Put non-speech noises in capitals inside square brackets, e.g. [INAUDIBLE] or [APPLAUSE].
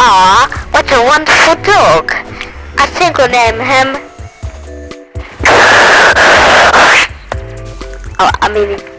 Aw, what a wonderful dog. I think we'll name him... [LAUGHS] Oh, I mean...